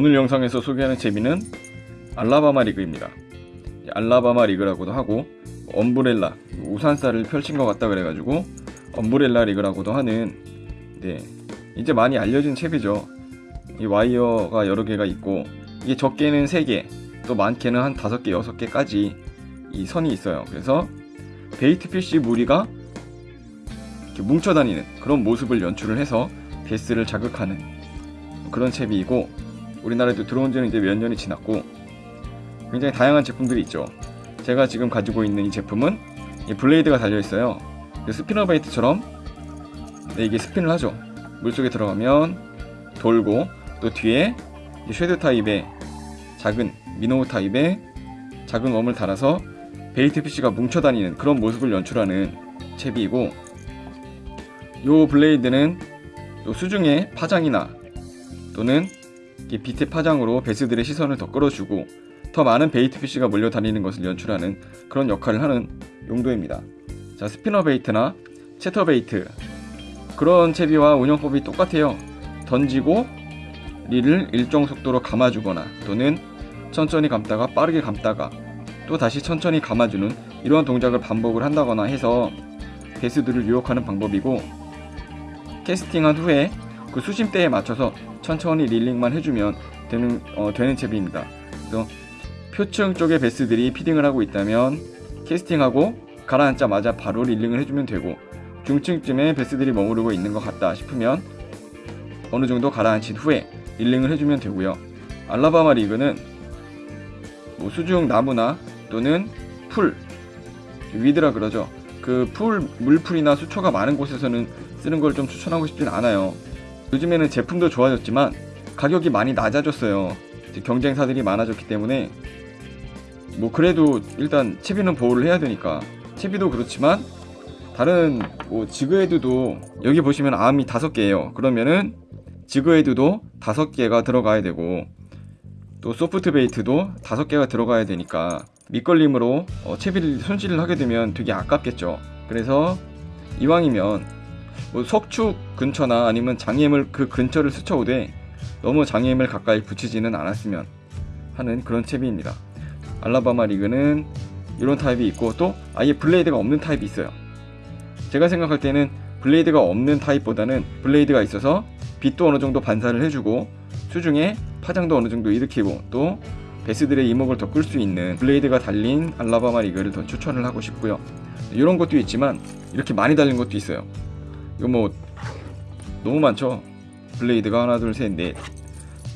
오늘 영상에서 소개하는 채비는 Alabama rig입니다. Alabama rig라고도 하고 umbrella 우산살을 펼친 것 같다 그래가지고 umbrella rig라고도 하는 네 이제 많이 알려진 채비죠. 이 와이어가 여러 개가 있고 이게 적게는 3개 또 많게는 한 5개 6개까지 이 선이 있어요. 그래서 bait fish 무리가 뭉쳐다니는 그런 모습을 연출을 해서 배스를 자극하는 그런 채비이고 우리나라에도 들어온 지는 이제 몇 년이 지났고 굉장히 다양한 제품들이 있죠. 제가 지금 가지고 있는 이 제품은 이 blade가 달려 있어요. spinner bait처럼 네, 이게 스핀을 하죠. 물속에 들어가면 돌고 또 뒤에 shad 타입의 작은 minnow 타입의 작은 worm을 달아서 bait fish가 뭉쳐다니는 그런 모습을 연출하는 채비이고 요 blade는 또 수중의 파장이나 또는 빛의 파장으로 배스들의 시선을 더 끌어주고 더 많은 bait fish가 몰려다니는 것을 연출하는 그런 역할을 하는 용도입니다. 자 spinner bait나 chatter bait 그런 채비와 운영법이 똑같아요. 던지고 릴을 일정 속도로 감아주거나 또는 천천히 감다가 빠르게 감다가 또 다시 천천히 감아주는 이러한 동작을 반복을 한다거나 해서 베스들을 유혹하는 방법이고 캐스팅한 후에 그 수심대에 맞춰서 천천히 릴링만 해주면 되는, 어, 되는 채비입니다. 그래서 표층 쪽에 베스들이 피딩을 하고 있다면 캐스팅하고 가라앉자마자 바로 릴링을 해주면 되고 중층쯤에 베스들이 머무르고 있는 것 같다 싶으면 어느 정도 가라앉힌 후에 릴링을 해주면 되고요. Alabama rig는 뭐 수중 나무나 또는 풀 weed라 그러죠. 그 풀 물풀이나 수초가 많은 곳에서는 쓰는 걸 좀 추천하고 싶진 않아요. 요즘에는 제품도 좋아졌지만 가격이 많이 낮아졌어요. 경쟁사들이 많아졌기 때문에 뭐 그래도 일단 채비는 보호를 해야 되니까 채비도 그렇지만 다른 뭐 jig head도 여기 보시면 암이 다섯 개예요. 그러면은 jig head도 다섯 개가 들어가야 되고 또 soft bait도 다섯 개가 들어가야 되니까 밑걸림으로 어, 채비를 손질을 하게 되면 되게 아깝겠죠. 그래서 이왕이면 뭐 석축 근처나 아니면 장애물 그 근처를 스쳐오되 너무 장애물 가까이 붙이지는 않았으면 하는 그런 채비입니다. Alabama rig는 이런 타입이 있고 또 아예 blade가 없는 타입이 있어요. 제가 생각할 때는 blade가 없는 타입보다는 blade가 있어서 빛도 어느 정도 반사를 해주고 수중에 파장도 어느 정도 일으키고 또 배스들의 이목을 더 끌 수 있는 blade가 달린 Alabama rig를 더 추천을 하고 싶고요. 이런 것도 있지만 이렇게 많이 달린 것도 있어요. 이거 뭐 너무 많죠? blade가 하나 둘 셋 넷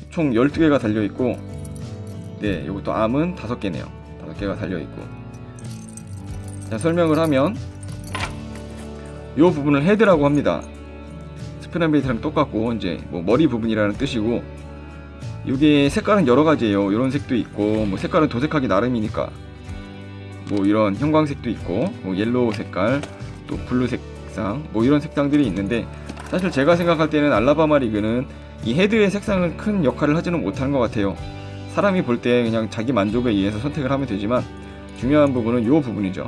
총 12개가 달려있고 네 이것도 arm은 5개네요. 5개가 달려있고. 자 설명을 하면 이 부분을 헤드라고 합니다. spinnerbait랑 똑같고 이제 뭐 머리 부분이라는 뜻이고 이게 색깔은 여러 가지예요. 이런 색도 있고 뭐 색깔은 도색하기 나름이니까. 뭐 이런 형광색도 있고 뭐 옐로우 색깔 또 블루 색 상 뭐 이런 색상들이 있는데 사실 제가 생각할 때는 Alabama rig는 이 헤드의 색상은 큰 역할을 하지는 못한 것 같아요. 사람이 볼 때 그냥 자기 만족에 의해서 선택을 하면 되지만 중요한 부분은 이 부분이죠.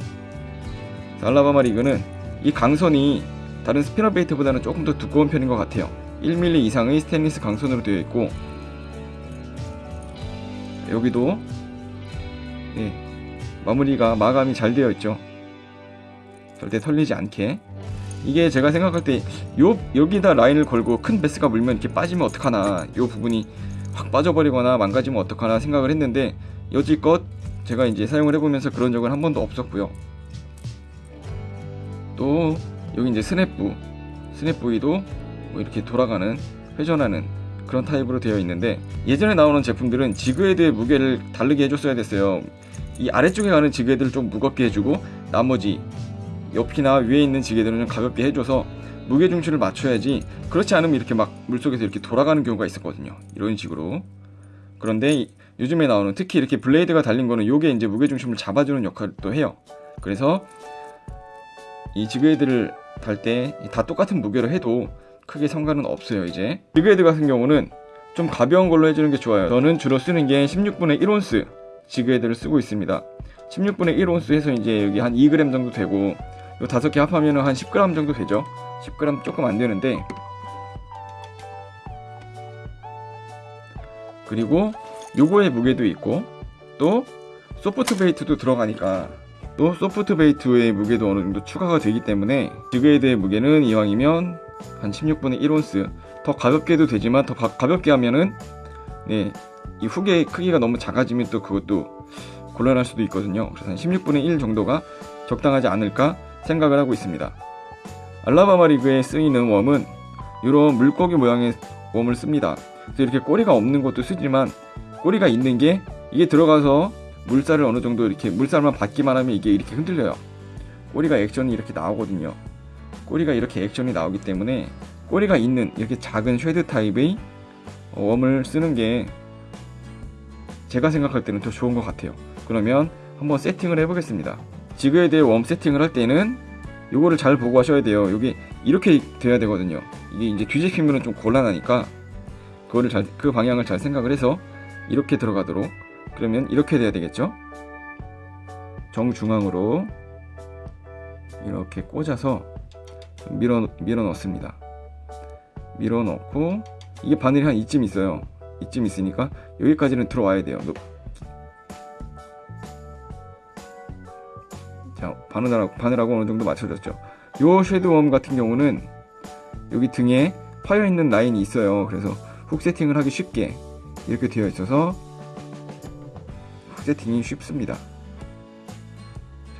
Alabama rig는 이 강선이 다른 spinnerbait보다는 조금 더 두꺼운 편인 것 같아요. 1mm 이상의 스테인리스 강선으로 되어 있고 여기도 네, 마무리가 마감이 잘 되어 있죠. 절대 풀리지 않게 이게 제가 생각할 때 요, 여기다 라인을 걸고 큰 배스가 물면 이렇게 빠지면 어떡하나. 요 부분이 확 빠져버리거나 망가지면 어떡하나 생각을 했는데 여지껏 제가 이제 사용을 해보면서 그런 적은 한 번도 없었고요. 또 여기 이제 스냅부 스냅 부위도 뭐 이렇게 돌아가는 회전하는 그런 타입으로 되어 있는데 예전에 나오는 제품들은 지그헤드의 무게를 다르게 해줬어야 됐어요. 이 아래쪽에 가는 지그헤드를 좀 무겁게 해주고 나머지 옆이나 위에 있는 지게들은 좀 가볍게 해줘서 무게 중심을 맞춰야지 그렇지 않으면 이렇게 막 물속에서 이렇게 돌아가는 경우가 있었거든요. 이런 식으로. 그런데 요즘에 나오는 특히 이렇게 블레이드가 달린 거는 요게 이제 무게 중심을 잡아주는 역할을 또 해요. 그래서 이 지그헤드를 달 때 다 똑같은 무게로 해도 크게 상관은 없어요 이제. 지그헤드 같은 경우는 좀 가벼운 걸로 해주는 게 좋아요. 저는 주로 쓰는 게 16분의 1온스 지그헤드를 쓰고 있습니다. 16분의 1온스 해서 이제 여기 한 2g 정도 되고 요 다섯 개 합하면 한 10g 정도 되죠? 10g 조금 안 되는데. 그리고 요거의 무게도 있고 또 소프트 베이트도 들어가니까 또 소프트 베이트의 무게도 어느 정도 추가가 되기 때문에 지그헤드의 무게는 이왕이면 한 16분의 1온스. 더 가볍게도 되지만 더 가, 가볍게 하면은 네, 이 후계 크기가 너무 작아지면 또 그것도 곤란할 수도 있거든요. 그래서 한 16분의 1 정도가 적당하지 않을까 생각을 하고 있습니다. Alabama rig에 쓰이는 worm은 이런 물고기 모양의 worm을 씁니다. 그래서 이렇게 꼬리가 없는 것도 쓰지만 꼬리가 있는 게 이게 들어가서 물살을 어느 정도 이렇게 물살만 받기만 하면 이게 이렇게 흔들려요. 꼬리가 액션이 이렇게 나오거든요. 꼬리가 이렇게 액션이 나오기 때문에 꼬리가 있는 이렇게 작은 shad 타입의 웜을 쓰는 게 제가 생각할 때는 더 좋은 것 같아요. 그러면 한번 세팅을 해보겠습니다. 지그에 대해 웜 세팅을 할 때는 요거를 잘 보고 하셔야 돼요. 여기 이렇게 돼야 되거든요. 이게 이제 뒤집히면 좀 곤란하니까 그거를 잘, 그 방향을 잘 생각을 해서 이렇게 들어가도록 그러면 이렇게 돼야 되겠죠? 정중앙으로 이렇게 꽂아서 밀어, 밀어 넣습니다. 밀어 넣고 이게 바늘이 한 이쯤 있어요. 이쯤 있으니까 여기까지는 들어와야 돼요. 바늘하고, 바늘하고 어느 정도 맞춰졌죠. 요 쉐드웜 같은 경우는 여기 등에 파여 있는 라인이 있어요. 그래서 훅 세팅을 하기 쉽게 이렇게 되어 있어서 훅 세팅이 쉽습니다.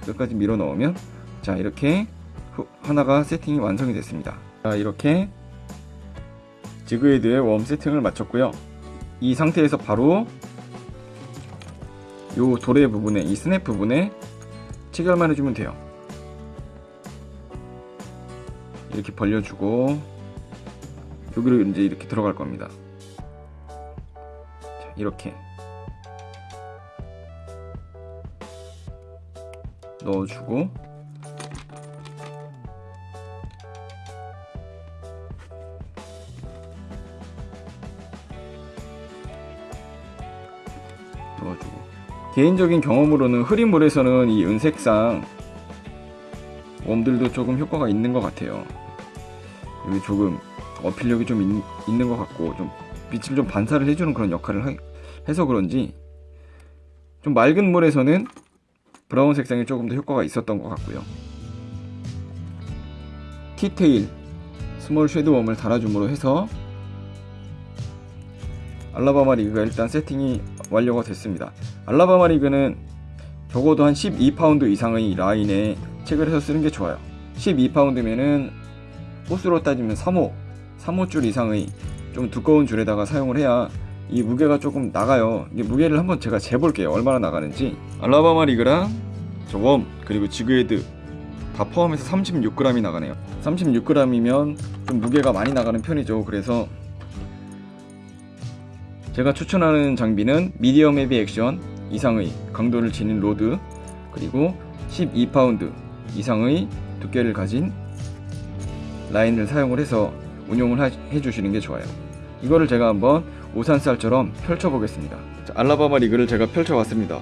자, 끝까지 밀어 넣으면 자 이렇게 후- 하나가 세팅이 완성이 됐습니다. 자 이렇게 지그헤드의 웜 세팅을 마쳤고요. 이 상태에서 바로 요 도래 부분에 이 스냅 부분에 체결만 해주면 돼요. 이렇게 벌려주고 여기로 이제 이렇게 들어갈 겁니다. 자, 이렇게 넣어주고 넣어주고 개인적인 경험으로는 흐린 물에서는 이 은색상 웜들도 조금 효과가 있는 것 같아요. 여기 조금 어필력이 좀 있, 는것 같고 좀 빛을 좀 반사를 해주는 그런 역할을 하- 해서 그런지 좀 맑은 물에서는 brown 색상이 조금 더 효과가 있었던 것 같고요. T-tail small shad worm을 달아줌으로 해서 Alabama rig가 일단 세팅이 완료가 됐습니다. Alabama rig는 적어도 한 12파운드 이상의 라인에 체결을 해서 쓰는 게 좋아요. 12파운드면은 호수로 따지면 3호, 3호 줄 이상의 좀 두꺼운 줄에다가 사용을 해야 이 무게가 조금 나가요. 이게 무게를 한번 제가 재볼게요. 얼마나 나가는지. Alabama rig랑 저 worm, 그리고 jighead 다 포함해서 36g이 나가네요. 36g이면 좀 무게가 많이 나가는 편이죠. 그래서 제가 추천하는 장비는 medium heavy action 이상의 강도를 지닌 rod 그리고 12파운드 이상의 두께를 가진 라인을 사용을 해서 운용을 하- 해주시는 게 좋아요. 이거를 제가 한번 오산쌀처럼 펼쳐 보겠습니다. 자, 알라바마 리그를 제가 펼쳐봤습니다.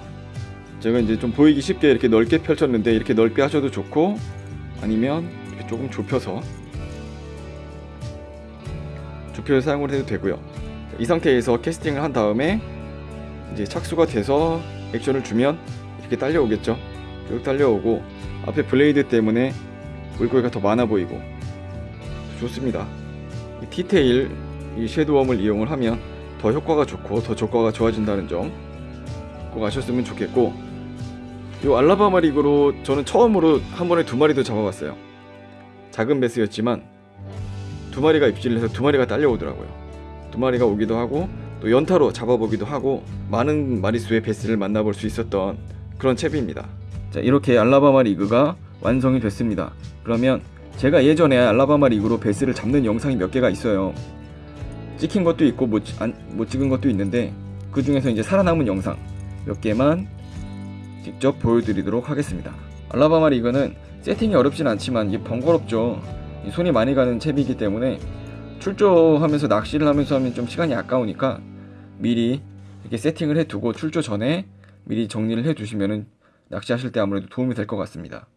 제가 이제 좀 보이기 쉽게 이렇게 넓게 펼쳤는데 이렇게 넓게 하셔도 좋고 아니면 조금 좁혀서 좁혀서 사용을 해도 되고요. 이 상태에서 캐스팅을 한 다음에 이제 착수가 돼서 액션을 주면 이렇게 딸려오겠죠. 쭉 딸려오고 앞에 blade 때문에 물고기가 더 많아 보이고 좋습니다. 이 T-tail 이 shad worm을 이용을 하면 더 효과가 좋고 더 효과가 좋아진다는 점 꼭 아셨으면 좋겠고 이 Alabama rig로 저는 처음으로 한 번에 두 마리도 잡아봤어요. 작은 배스였지만 두 마리가 입질을 해서 두 마리가 딸려오더라고요. 두 마리가 오기도 하고 또 연타로 잡아보기도 하고 많은 마리수의 베스를 만나볼 수 있었던 그런 채비입니다. 자 이렇게 알라바마 리그가 완성이 됐습니다. 그러면 제가 예전에 알라바마 리그로 베스를 잡는 영상이 몇 개가 있어요. 찍힌 것도 있고 못, 안, 못 찍은 것도 있는데 그 중에서 이제 살아남은 영상 몇 개만 직접 보여드리도록 하겠습니다. 알라바마 리그는 세팅이 어렵진 않지만 이게 번거롭죠. 이 손이 많이 가는 채비이기 때문에 출조하면서 낚시를 하면서 하면 좀 시간이 아까우니까 미리 이렇게 세팅을 해두고 출조 전에 미리 정리를 해두시면은 낚시하실 때 아무래도 도움이 될 것 같습니다.